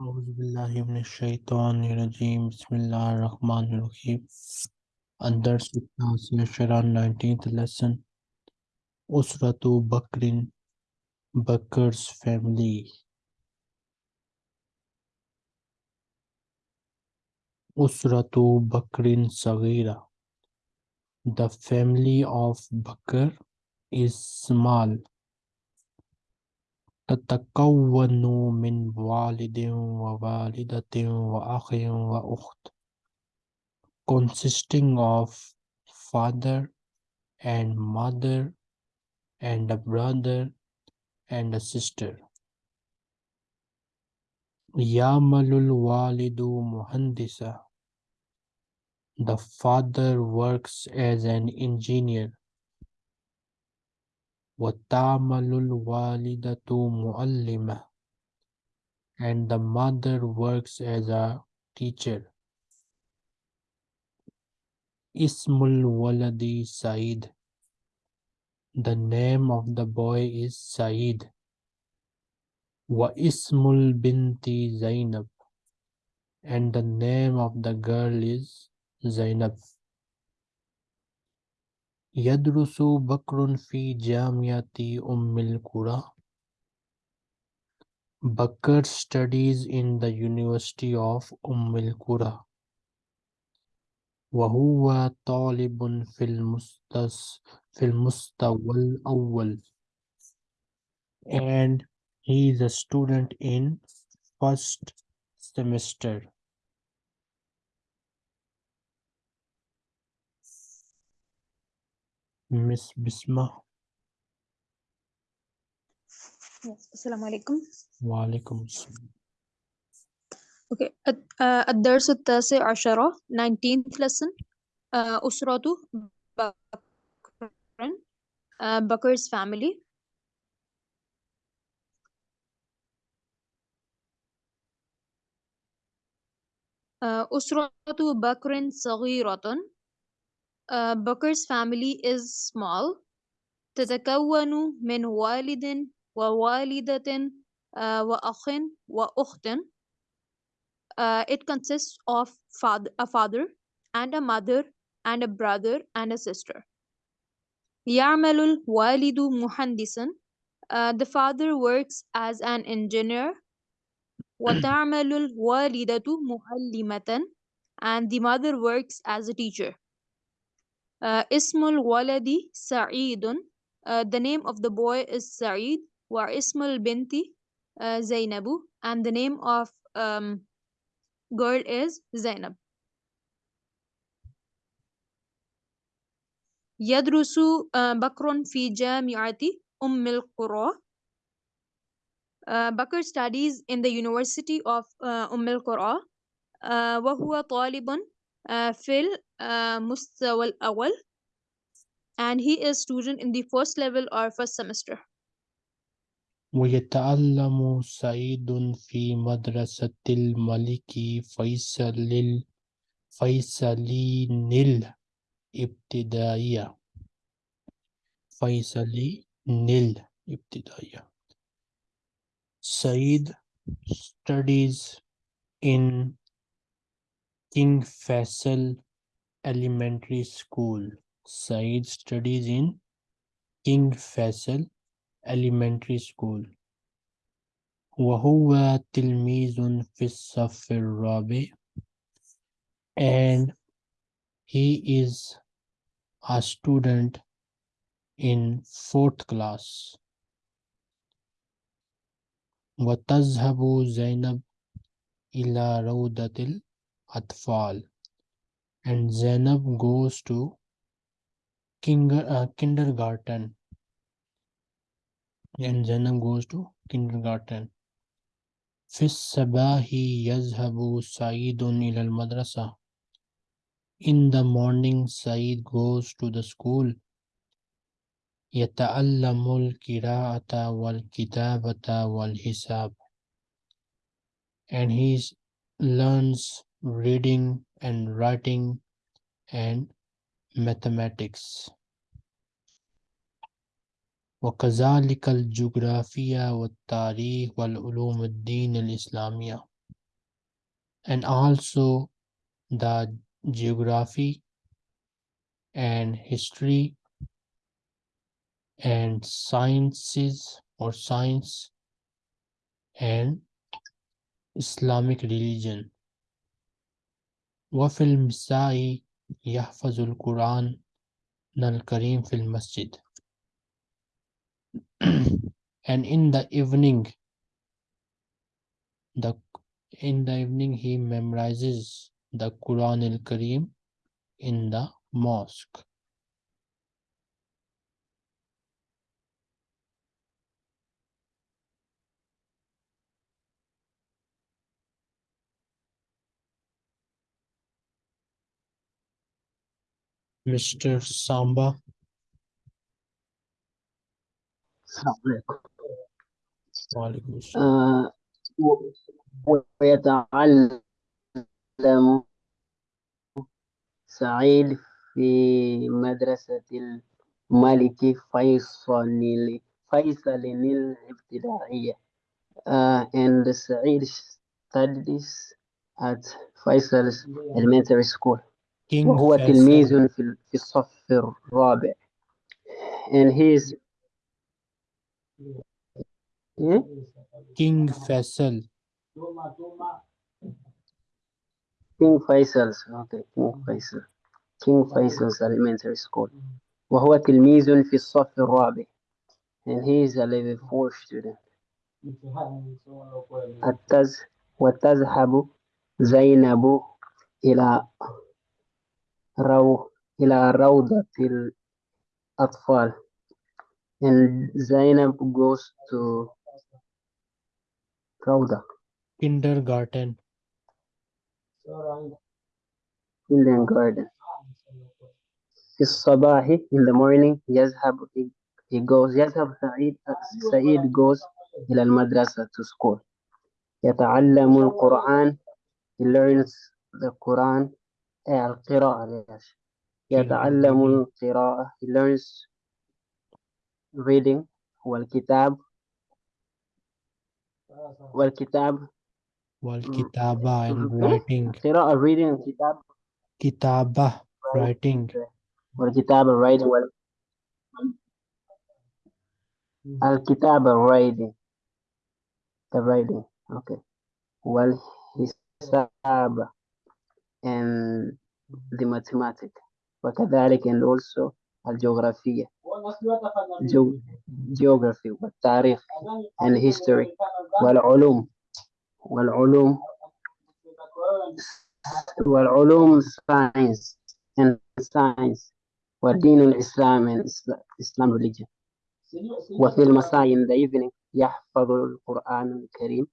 अज़बिल्लिमिनशैतरजीम बसमीम अंदर लेसन उसरत बकरिन बकर्स फैमिली उसरत बकरिन सगीरा the family of Bakr is small تتكون من والد ووالدة وأخ وأخت consisting of father and mother and a brother and a sister يعمل الوالد مهندسا The father works as an engineer وتعمل الوالدة معلمة and the mother works as a teacher اسم الولد سعيد The name of the boy is Saeed واسم البنت زينب and the name of the girl is Zainab يدرس بكر في جامعة أم القرى Bakr studies in the University of أم القرى وهو طالب في المستس في المستوى الأول and he is a student in first semester مس بسمة. السلام عليكم. وعليكم السلام. أوكي آه، الدرس التاسع عشرة 19th lesson. آه، أسرته بكر آه، بكرز فاميلي أسرته بكر صغيرة. آه، Bakr's family is small تتكون من والد ووالدة آه، وأخ وأخت Uh, it consists of father, a father and a mother and a brother and a sister. يعمل الوالد مهندسا. Uh, the father works as an engineer. وتعمل الوالدة معلمة. And the mother works as a teacher. Uh, اسم الولد سعيد. Uh, the name of the boy is Sa'id. واسم البنت uh, زينب. And the name of um, girl is Zainab. يدرس آه، بكر في جامعة أم القرى. Uh, Bakr studies in the University of uh, أم القرى. Uh, وهو طالب uh, في المستوى الأول. And he is student in the first level or first semester. ويتعلم سعيد في مدرسة الملك فيصل فيصلين الابتدائية فيصلين الابتدائية Said studies in King Faisal Elementary School. Said studies in King Faisal Elementary School. وهو تلميذ في الصف الرابع and he is a student in fourth class. وتذهب زينب إلى روضة الأطفال and Zainab goes to kinder, uh, kindergarten and Zainab goes to kindergarten في الصباح يذهب سعيد إلى المدرسة In the morning Said goes to the school يتعلم القراءة والكتابة والحساب and he s- learns reading and writing and mathematics وكذلك الجغرافيا والتاريخ والعلوم الدين الإسلامية and also the geography and history and sciences or science and Islamic religion وفي المساء يحفظ القرآن الكريم في المسجد and in the evening the in the evening he memorizes the Quran al-Kareem in the mosque Mr. Samba السلام عليكم وعليكم السلام آه و- ويتعلم سعيد في مدرسة الملك فيصل فيصل الابتدائية uh, and سعيد studies at Faisal's elementary school King وهو Faisal تلميذ في في الصف الرابع and he is إيه؟ King Faisal King Faisal's okay King Faisal King Faisal's elementary school وهو تلميذ في الصف الرابع and he is a level 4 student التز وتذهب زينب إلى رو إلى روضة الأطفال and Zainab goes to روضة kindergarten kindergarten في الصباح in the morning يذهب he goes يذهب سعيد سعيد goes إلى المدرسة to school يتعلم القرآن he learns the Quran آه، القراءة ليش؟ يتعلم القراءة he learns reading والكتاب. والكتاب. والكتابة and إيه؟ writing. قراءة reading الكتاب كتابة writing. والكتابة writing. وال... الكتابة writing. The writing. Okay. والحساب. and the mathematics وكذلك and also الجغرافية جو... geography والتاريخ and history والعلوم والعلوم والعلوم science and science والدين الإسلام and Isla- Islam religion وفي المساء in the evening يحفظ القرآن الكريم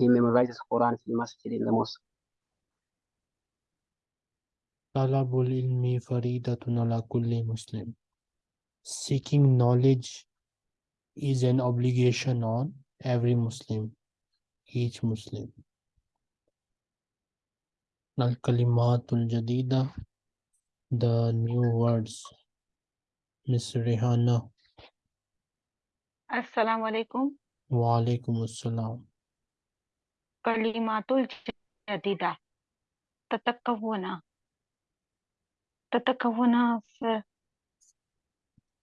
he memorizes Quran في المسجد in the mosque Talabul ilmi faridatun ala kulli Muslim. Seeking knowledge is an obligation on every Muslim, each Muslim. Al Kalimatul Jadida, the new words. Miss Rehana. Assalamu alaikum. Wa alaikum assalam. Kalimatul Jadida. Tatakavuna. تتكون في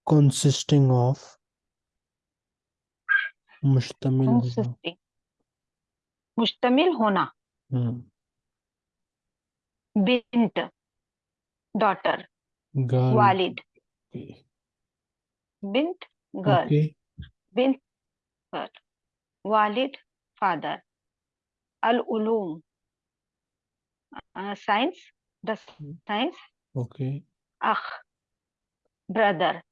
consisting of مشتمل هنا. consisting مشتمل هنا Hmm. بنت daughter girl والد okay. بنت girl okay بنت girl والد father العلوم uh, science the science Okay. Akh, brother.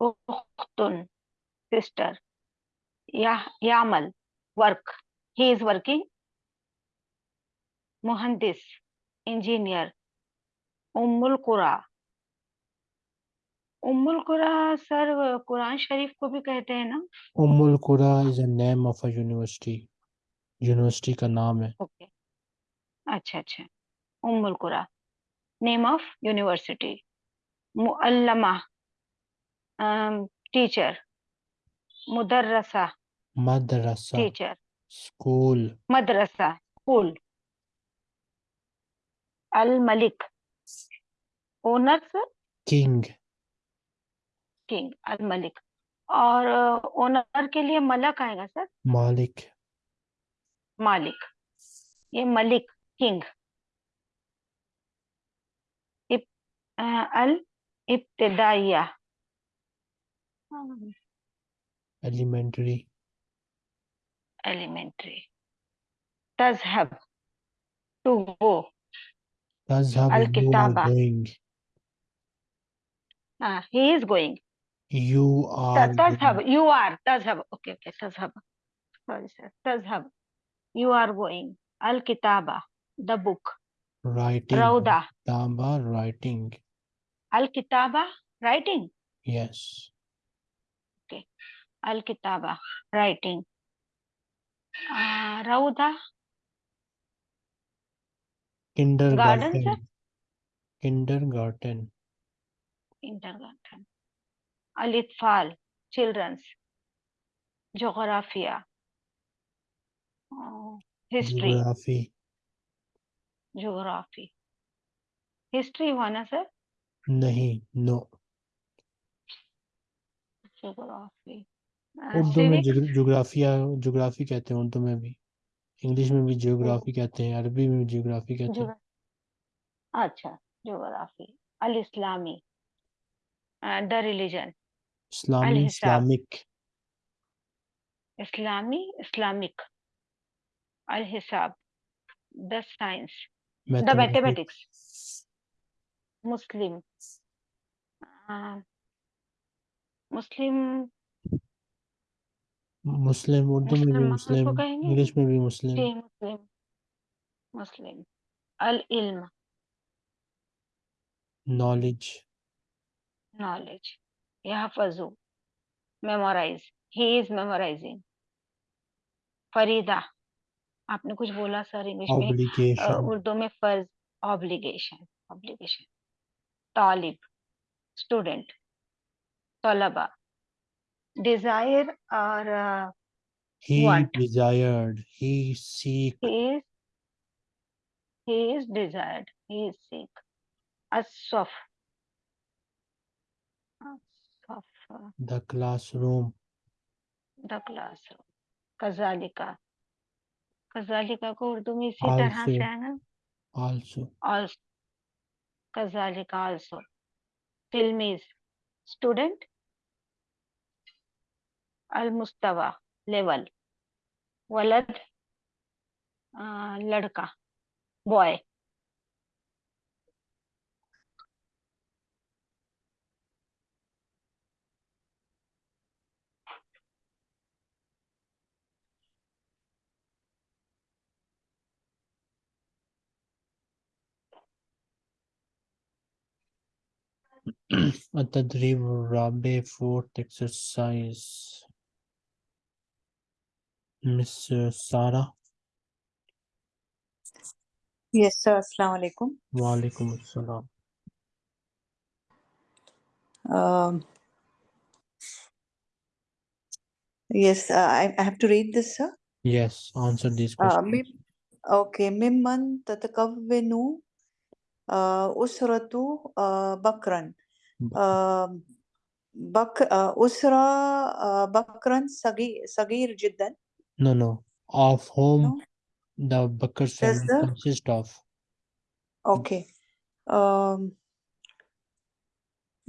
Ukhtun, sister. Ya Yamal, work. He is working. Muhandis, engineer. Ummul Qura. Ummul Qura sir Quran शरीफ को भी कहते हैं ना Ummul Qura is a name of a university university का नाम है okay okay. अच्छा अच्छा उम्मुल कुरा name of university muallama um, teacher mudarrasa madrasa teacher school madrasa school al malik owner sir king king अल मलिक और ओनर के लिए मलक आएगा सर मालिक मालिक ये Malik king al-ibtidaiya. Elementary. Elementary. Tazhab. To go. Tazhab al-kitaba. Ah, he is going. You are. Tazhab. You are. Tazhab. Okay, okay. Tazhab. Sorry. Tazhab. You are going. Al-kitaba. The book. Writing. Rauda. Tamba writing. al-kitaba, writing? Yes. Okay. Al-kitaba, writing. Uh, Rauda? Kindergarten. Garden. Kindergarten. Kindergarten. Al-itfal, children's. Geographia. Oh, history. Geography. Geography. History one sir नहीं no. Geography Urdu में जोग्राफिया geography कहते हैं उर्दू में भी। English में भी geography कहते हैं अरबी में भी जियोग्राफी कहते हैं। अच्छा ज्योग्राफी अल इस्लामी द रिलीजन इस्लामी इस्लामिक इस्लामी इस्लामिक अल हिसाब the science the mathematics Muslim. Muslim Muslim Urdu में भी मुस्लिम? इंग्लिश में भी मुस्लिम। मुस्लिम। मुस्लिम। अल इल्म knowledge. knowledge यहफजु। Memorize. He is memorizing. Farida. आपने कुछ बोला सर इंग्लिश में। उर्दू में फ़र्ज़। ऑब्लिगेशन ऑब्लिगेशन तालिब स्टूडेंट तलबा डिज़ायर और he want. desired he seek he is he is desired he is seek asaf asaf the classroom the classroom कजालिका कजालिका को उर्दू में इसी तरह Also. से आएगा also also कजालिका also tilmiz student अल मुस्तवा लेवल वलद अ, लड़का boy التدريب الرابع fourth exercise Miss Sarah Yes, sir. Assalamu alaikum. Walaikum Assalam Um, yes, uh, I, I have to read this, sir. yes answer these Uh, questions مم, okay. ممن تتكون uh, أسرة uh, بكرا uh, بك uh, أسرة uh, بكرا صغير صغير جدا no no of whom No. the Bakar's Does family the- consist of Okay. Um,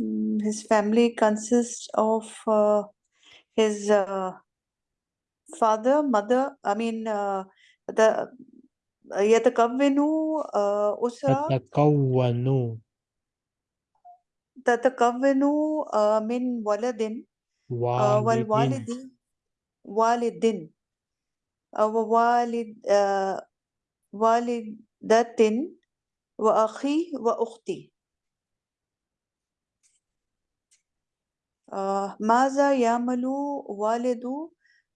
mm, his family consists of uh, his uh, father, mother, I mean, uh, the يتكون uh, أسرة تتكون تتكون uh, من ولد والد والوالد والد uh, ووالد uh, والدة وأخي وأختي. آه، ماذا يعمل والد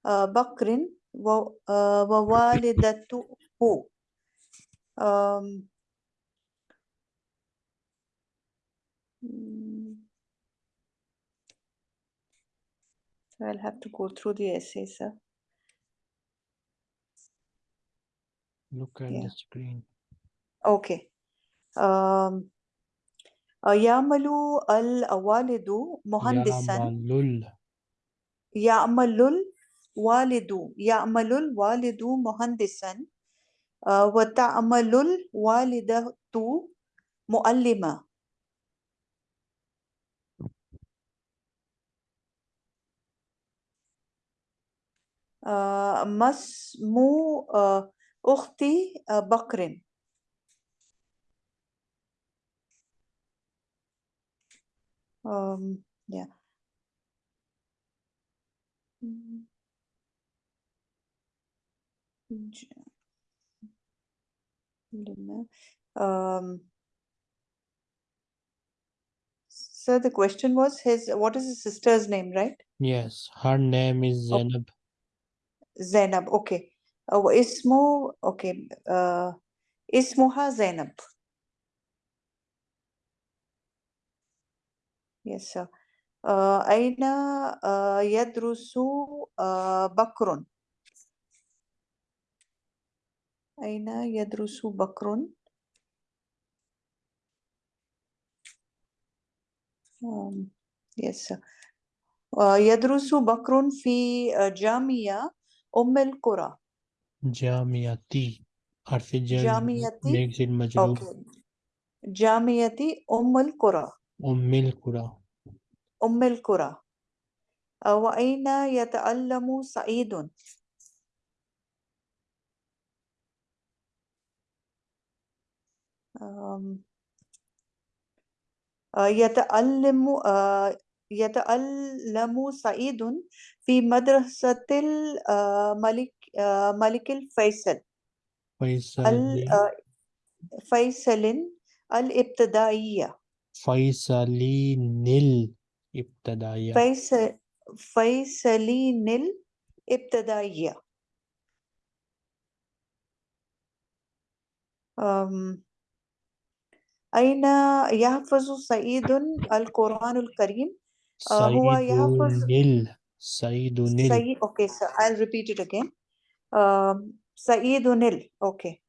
آه، بكر و- آه، ووالدته؟ آم، so I'll have to go through the essay, sir. look at Yeah. the screen Okay. um, uh, يعمل الوالد مهندسا يعمل يعمل الوالد يعمل الوالد مهندسا آه، وتعمل الوالدة مؤلمة آه، ما اسم آه، أختي آه، بكر um, yeah. Mm. J- Lina. Um, so the question was his what is his sister's name, right? Yes, her name is Oh. Zainab. زينب. أوكي. هو اسمه أوكي. آه اسمها زينب. يس آه أين آه يدرس آه بكر؟ أين يدرس بكر؟ يس آه، يدرس بكر في جامعة أم القرى. جامعتي حرف جر جامعتي makes it مجرور. جامعة أم القرى. أم القرى أم القرى. وأين يتعلم سعيد؟ um, يتعلم سعيد في مدرسة الملك uh, ملك الفيصل. فيصل. ال- uh, فيصل الإبتدائية. فيصلين الإبتدائية. فيصل فيصلين الإبتدائية. أين يحفظ سعيد القرآن الكريم؟ آه، هو يحفظ سعيد سعيد نل سعيد okay so I'll repeat it again um, سعيد نل okay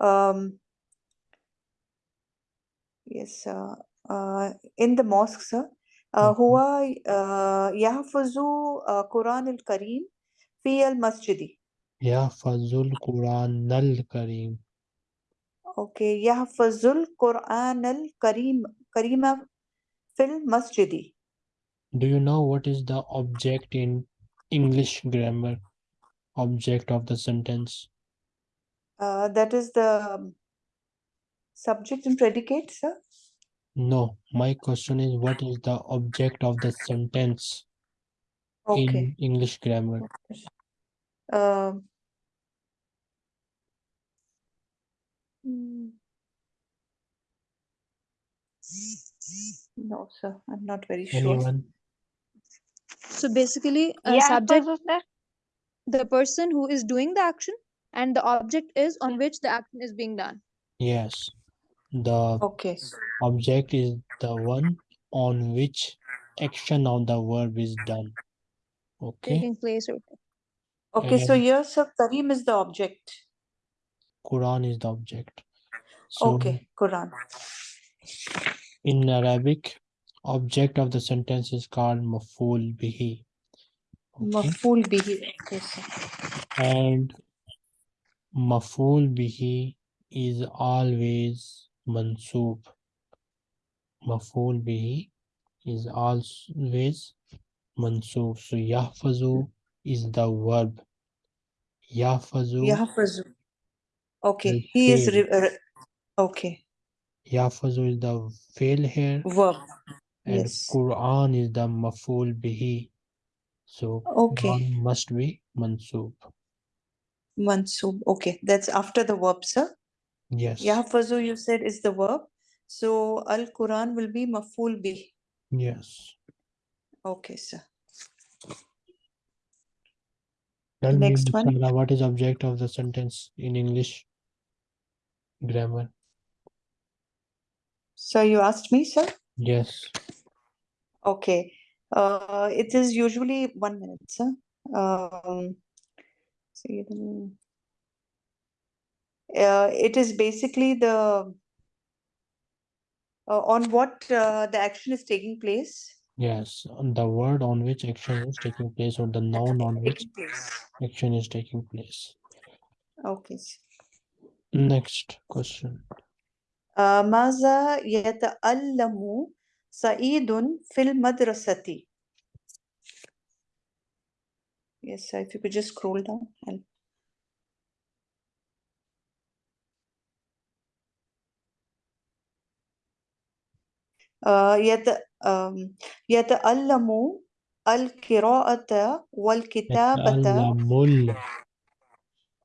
um, yes uh, uh, in the mosque sir uh, هو uh, يحفظ uh, قرآن الكريم في المسجد يحفظ القرآن الكريم okay يحفظ القرآن الكريم كريم في المسجد Do you know what is the object in English grammar? Object of the sentence. uh, that is the um, subject and predicate sir No, my question is what is the object of the sentence okay in English grammar? Um, mm. No, sir, I'm not very sure. Anyone? So basically, a Yeah, subject, the person who is doing the action, and the object is on which the action is being done. Yes. The Okay, object is the one on which action of the verb is done. Okay. Taking place or okay, so And- here, sir, Kareem is the object. Quran is the object. So Okay, Quran. in Arabic, object of the sentence is called maful bihi. Okay. Maful bihi. Okay, sir. And maful bihi is always mansub. Maful bihi is always mansub. So yahfazu is the verb. Yahfazu, Yahfazu. Okay, he is. fail. Re- re- okay, yahfazu is the fail here. verb. And Yes. Quran is the maful bihi. So Okay. Quran must be mansub. Mansub. Okay, that's after the verb, sir. Yes. Yahfazu, you said, is the verb. So Al Quran will be maful bihi. Yes. Okay, sir. Tell me, Next one. Musala, what is object of the sentence in English grammar? So you asked me, sir? Yes. Okay. Uh, it is usually one minute, sir. Um, see uh, it is basically the uh, on what uh, the action is taking place. Yes, the word on which action is taking place or the noun on which action is taking place. Okay. Next question. Uh, Maza yata'allamu سعيد في المدرسة؟ Yes, if you could just scroll down. آه، يت يتألم القراءة والكتابة يتألم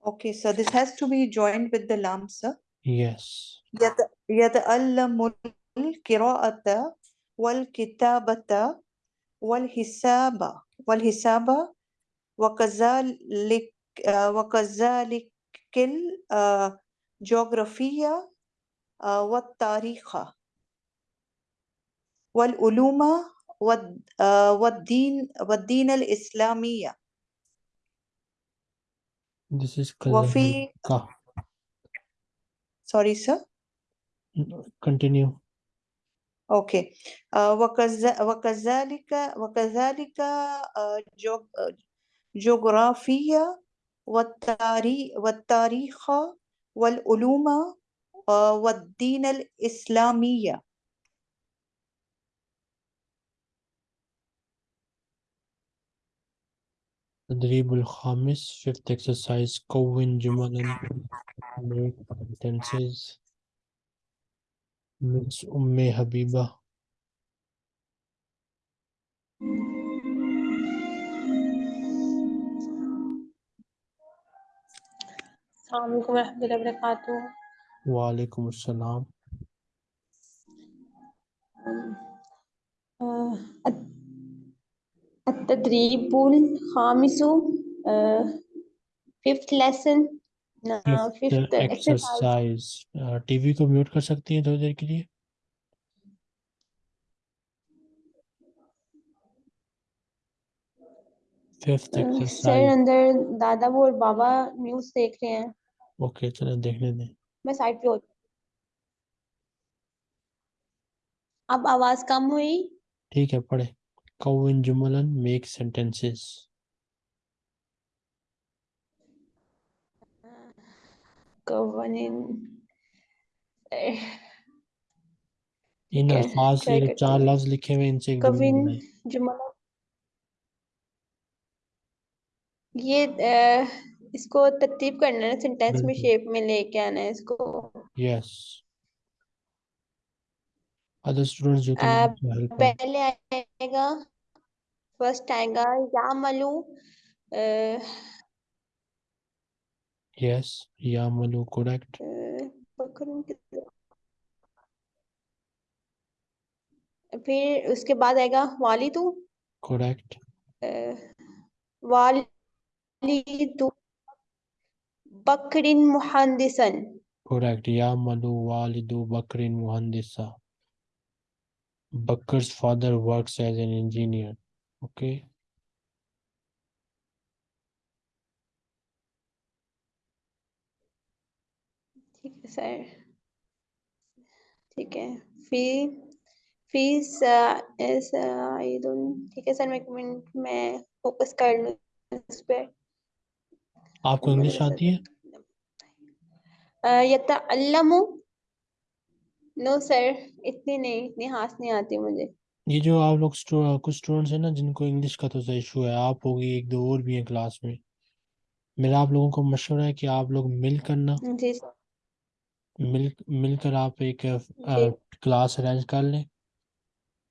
Okay, so this has to be joined with the lam, sir. Yes. يت- يتألم القراءة والكتابة والحساب. والحساب وكذلك آه، وكذلك الجغرافية آه، والتاريخ. والعلوم آه، والدين والدين الإسلامية This is وفي sorry sir. Continue. Uh, وكذ- وكذلك وكذلك uh, جغرافيا والتاريخ والتاريخ والعلوم uh, والدين الإسلامية. تدريب الخامس fifth exercise كون جملا. Make sentences Miss أم حبيبة. السلام عليكم ورحمة الله وبركاته. وعليكم السلام. آه، الت- التدريب الخامس آه، fifth lesson. Exercise exercise TV को mute कर सकती हैं थोड़ी देर के लिए? Sir अंदर दादा वो और बाबा न्यूज़ देख रहे हैं। ओके चलो देखने दें। मैं साइड पे होती अब आवाज़ कम हुई। ठीक है पढ़े। कौन जुमलन मेक सेंटेंसेस कवन इन अल्फाज से ये चार। लफ्ज लिखे हुए इनसे एक जुमला कविन बनाएँ जुमला। ये अह, इसको तरतीब करना है सेंटेंस में। शेप में लेके आना है इसको। यस अदर स्टूडेंट्स हेल्प पहले आएगा फ़र्स्ट आएगा यामलू Yes, Yamalu, correct. Eh, फिर उसके बाद आएगा वाली तू? करेक्ट eh, वाली तू बकरिन मुहंदिसन। करेक्ट या मलु वाली दू बकरिन मुहंदिसा। Bakr's father works as an engineer okay? Sir ठीक है। फ़ी फ़ीस ठीक है सर मैं एक मिनट मैं फोकस कर लूँ इस पे। आपको इंग्लिश आती है? यतअल्लमु। नो सर इतनी नहीं इतनी हाथ नहीं आती मुझे। ये जो आप लोग स्टू, कुछ स्टूडेंट्स हैं ना जिनको इंग्लिश का तो इशू है आप होगी एक दो और भी हैं क्लास में। मेरा आप लोगों को मशवरा है कि आप लोग मिल करना। जी सर। मिल मिलकर आप एक क्लास अरेंज कर लें।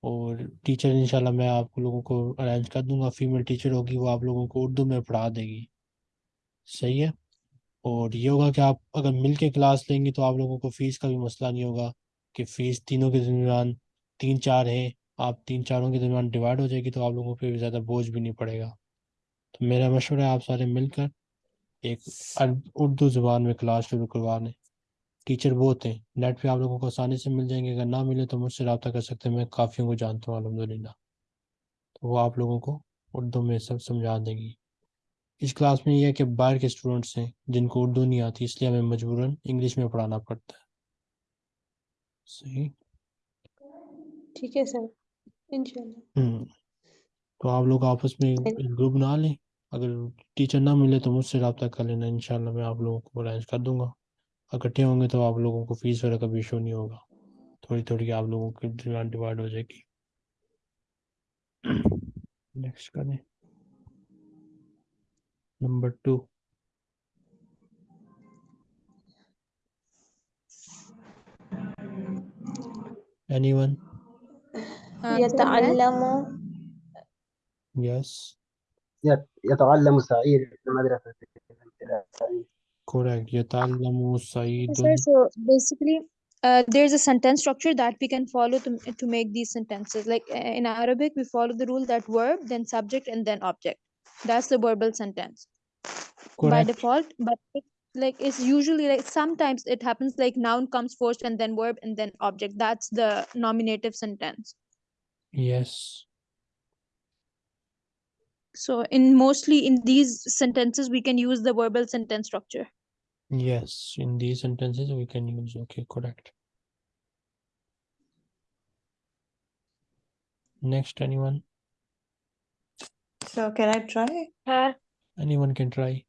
और टीचर इंशाल्लाह मैं आप लोगों को अरेंज कर दूँगा। फीमेल टीचर होगी वो आप लोगों को उर्दू में पढ़ा देगी। सही है? और ये होगा कि आप अगर मिल के क्लास लेंगे तो आप लोगों को फ़ीस का भी मसला नहीं होगा कि फ़ीस तीनों के दरमियान तीन चार हैं। आप तीन चारों के दरमियान डिवाइड हो जाएगी तो आप लोगों पे भी ज़्यादा बोझ भी नहीं पड़ेगा। तो मेरा मशवरा है आप सारे मिलकर एक उर्दू ज़ुबान में क्लास शुरू करवा लें। टीचर बहुत हैं। नेट पे आप लोगों को आसानी से मिल जाएँगे। अगर ना मिले तो मुझसे रब्ता कर सकते हैं। मैं काफ़ियों को जानता हूँ अलहमदिल्ला तो वो आप लोगों को उर्दू में सब समझा देंगी। इस क्लास में यह है कि बाहर के स्टूडेंट्स हैं जिनको उर्दू नहीं आती इसलिए हमें मजबूरन इंग्लिश में पढ़ाना पड़ता है। सही? ठीक है सर। इंशाल्लाह। हम्म। तो आप लोग आपस में ग्रुप बना लें। अगर टीचर ना मिले तो मुझसे रब्ता कर लेना। इंशाल्लाह मैं आप लोगों को अरेंज कर दूँगा। इकट्ठे होंगे तो आप लोगों को फीस वगैरह का भी इशू नहीं होगा थोड़ी थोड़ी आप लोगों की डिवाइड हो जाएगी नेक्स्ट करें number to anyone Uh, يتعلم yes يت- يتعلم سعيد في المدرسة الابتدائية Correct. Yatallamu Saidun. So basically, uh, there's a sentence structure that we can follow to, to make these sentences. Like uh, in Arabic, we follow the rule that verb, then subject, and then object. That's the verbal sentence Correct. by default. But it, like it's usually like sometimes it happens like noun comes first and then verb and then object. That's the nominative sentence. Yes so in mostly in these sentences we can use the verbal sentence structure. Yes in these sentences we can use okay correct. Next anyone? So can i try? Uh, anyone can try.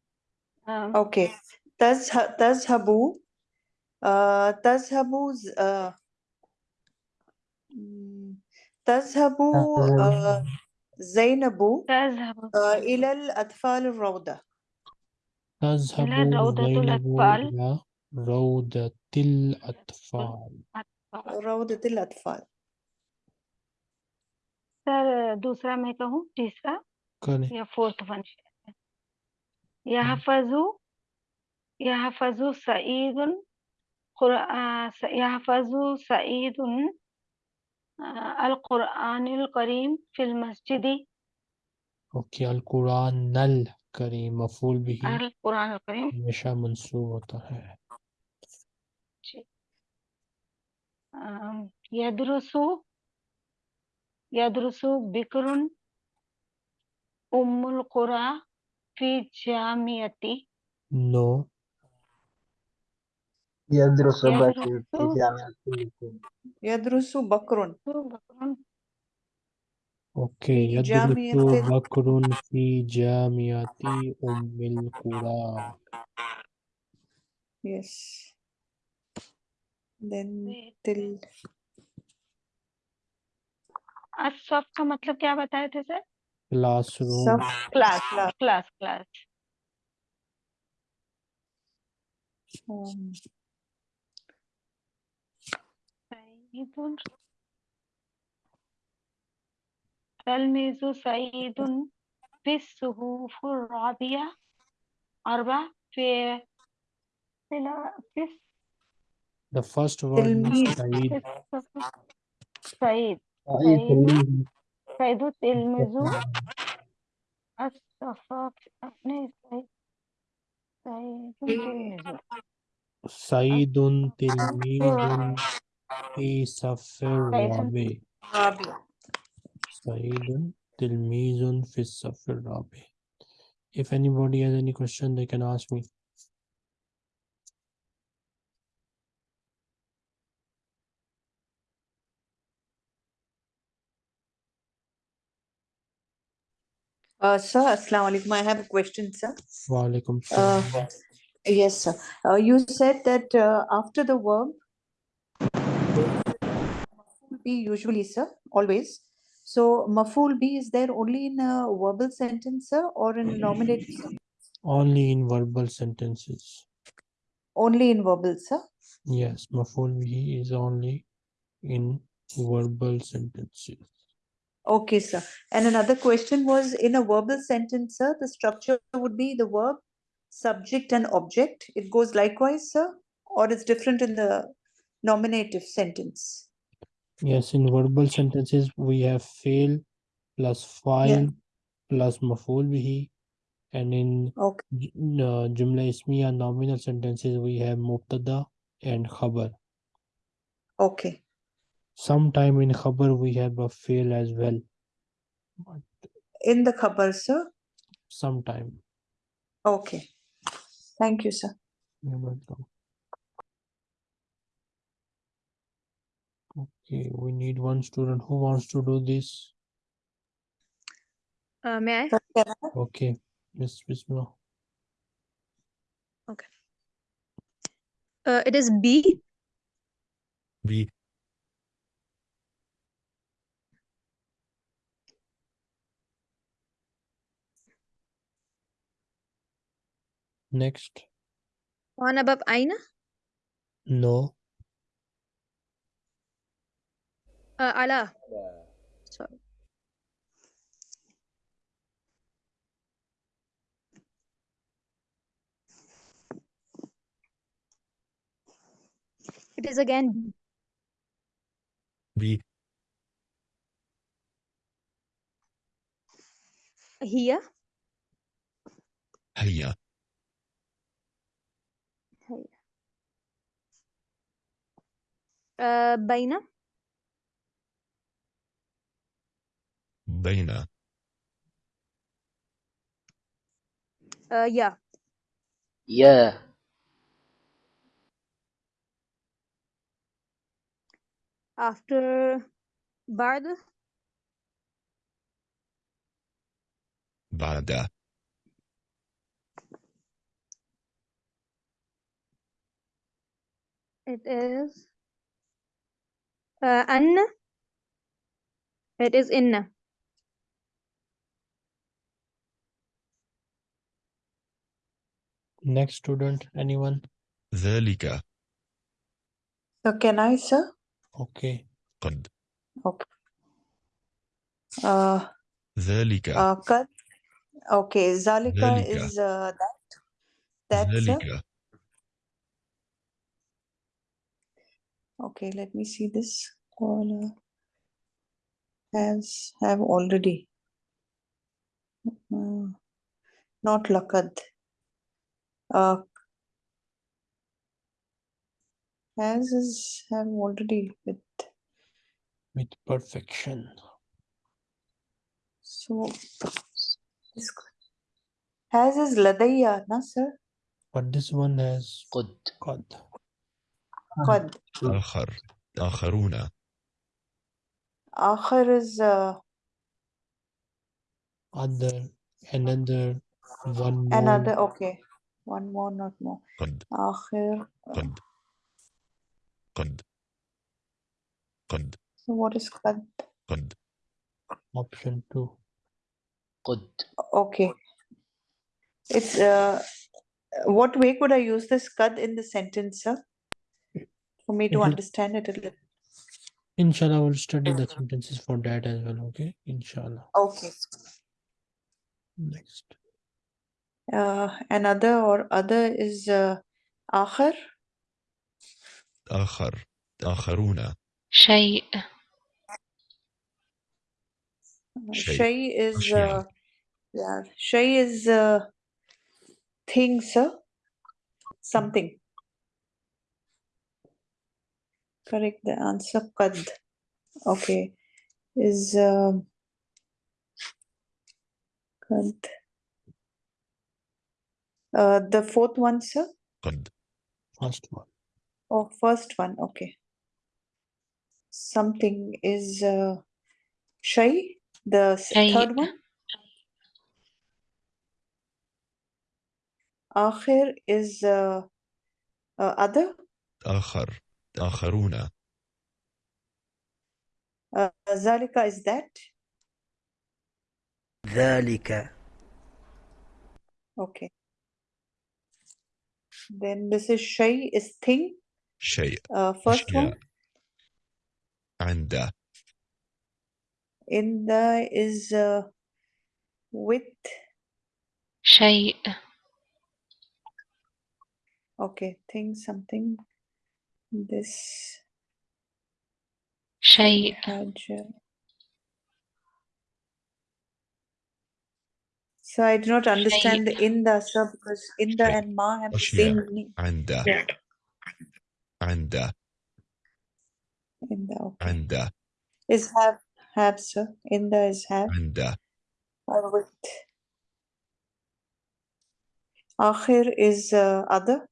Um, okay. does does habu uh does habu's uh mm, does habu uh, زينب تذهب uh, إلى الأطفال الروضة تذهب إلى روضة زينب الأطفال. إلى روضة الأطفال روضة الأطفال sir दूसरा मैं कहूँ तीसरा करें या fourth one यहफजु यहफजु सईदुन कुर- आ, स- यहफजु सईदुन अल कुरआनिल करीम फिल मस्जिदी ओके अल कुरान नल करीम मफूल भी अल कुरान करीम हमेशा मंसूब होता है यदरुसु यदरुसु बिकरुन उम्मुल कुरा फ़ी जामियती नो يدرس يدرس بكر في جامعة الكويت. يدرس بكر बकरुन ओके في यदरुसु جامعة बकरुन फी जामियाती उम्मिल कुरा yes then Wait. till Asaf का मतलब क्या बताए थे sir classroom sub class class. Class class सईदुन تلميذ سعيد في الصفوف الرابعة أربعة في في لا- في the first word is تلميذ. Saeed في الصف- سعيد سعيد سعيد. تلميذ سعيد تلميذ الصفاف नहीं سعيد سعيد تلميذ سعيد تلميذ في صف الرابع رابع سعيد تلميذ في الصف الرابع If anybody has any question, they can ask me. uh, sir assalamu alaikum i have a question sir Walaikum uh, salam. yes sir uh, you said that uh, after the verb maf'ul be usually sir always so maful be is there only in a verbal sentence sir or in nominative sir? Only in verbal sentences. only in verbal sir Yes, maful bihi is only in verbal sentences. Okay, sir. And another question was in a verbal sentence, sir, the structure would be the verb, subject, and object. It goes likewise, sir, or it's different in the nominative sentence. Yes, in verbal sentences we have fail plus file plus maful bihi, and in Okay. uh, jumla ismiya nominal sentences we have mubtada and khabar. Okay. Sometime in khabar we have a fail as well. But In the khabar, sir. sometime. Okay. Thank you, sir. You're welcome. Okay, we need one student who wants to do this. Uh, may I? Okay, Miss Bismillah. Okay. Uh, it is B. B. Next. One above Aina? No. Uh, Sorry. It is again B. Here. Here. Here. Uh, Baina. Dana. Uh, yeah. Yeah. After Bard. Barda. It is uh, Anna. It is Inna. Next student, anyone? ذلك So can I, sir? Okay. قد Okay. Uh, ذلك uh, قد. Okay, Zalika ذلك. is uh, that. That, sir. ذلك Okay, let me see this. Qala has have already. Uh, not laqad. uh, as is have already with with perfection so this has is ladayya na sir but this one has qud qud. Qud. akhar akharuna akhar is uh, other another one more. another okay one more, not more. قد Akhir. uh, قد قد قد So what is qad? قد Option two. قد Okay. It's uh, what way could I use this qad in the sentence, sir? For me to It will- understand it a little. Inshallah, we'll study the sentences for that as well. Okay. Inshallah. Okay. Next. Uh, another or other is uh, akhir. آخر آخرون شيء Uh, Shay. Shay is أشياء. uh, yeah. Shay is uh, thing, sir. Something. Correct. The answer qad. Okay. Is um, qad. Uh, the fourth one, sir. قد First one. Oh, first one. Okay. Something is uh, shay. The s- شيء. third one. Akhir is uh, uh, other. آخر آخرون Uh, Zalika is that. ذلك Okay. Then this is shay is thing. شيء Uh, first one. أشياء عند In the is uh, with. شيء Okay, thing something. This شيء Hajj. So I do not understand the inda, sir, because inda شيء. and ma have the أشياء. same meaning. عند Yeah. عند Inda, okay. عند Is have, have, sir. Inda is have. عند Or with. Akhir is uh, other,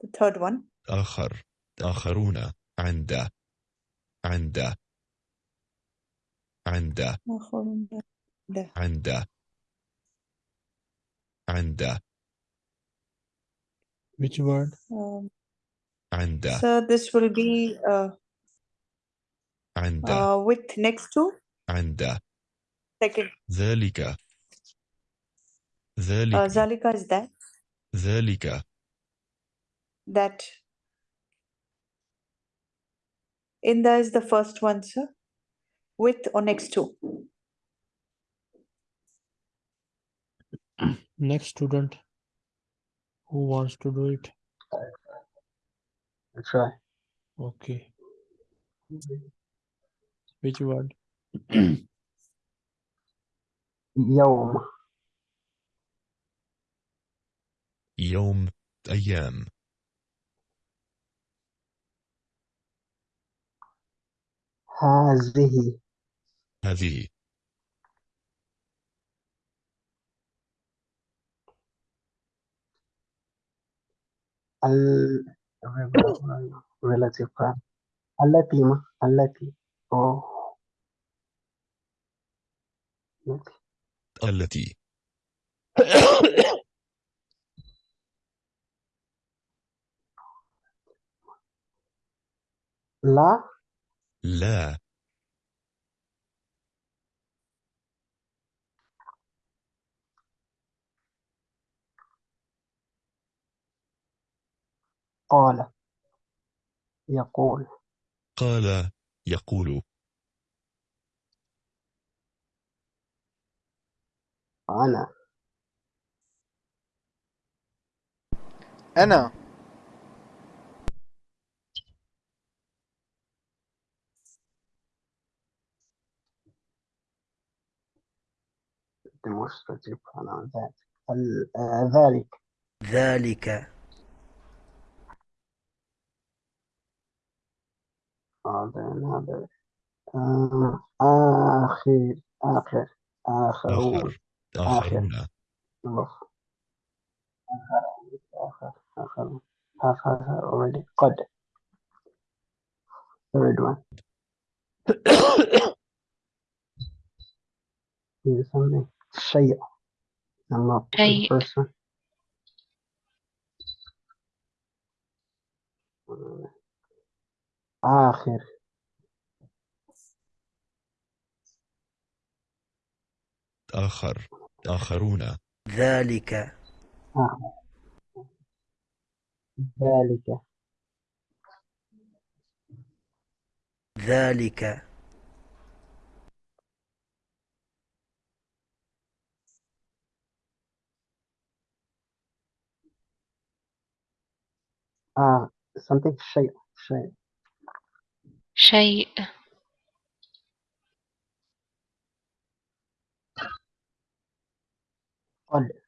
the third one. آخر آخرون عند عند عند آخرون ده. عند and uh, which word? Um, and uh, so this will be uh, and uh, uh with next to? and second. Zalika zalika uh, zalika is that? Zalika that. Inda is the first one sir. With or next to? Next student. Who wants to do it? I'll try. Okay. Which word? يوم يوم أيام هذه هذه التي التي التي التي. لا. لا. قال يقول. قال يقول. أنا. أنا. demonstrative pronoun that ال- آه، ذلك. ذلك. uh, then other uh, آخر آخر آخرون آخر آخر آخرون نظف آخر آخر آخر already قد third one is something شيء I'm not the شيء. first one آخر. آخر آخرون. ذلك. آخر ذلك. ذلك. آه something شيء شيء. شيء. قل.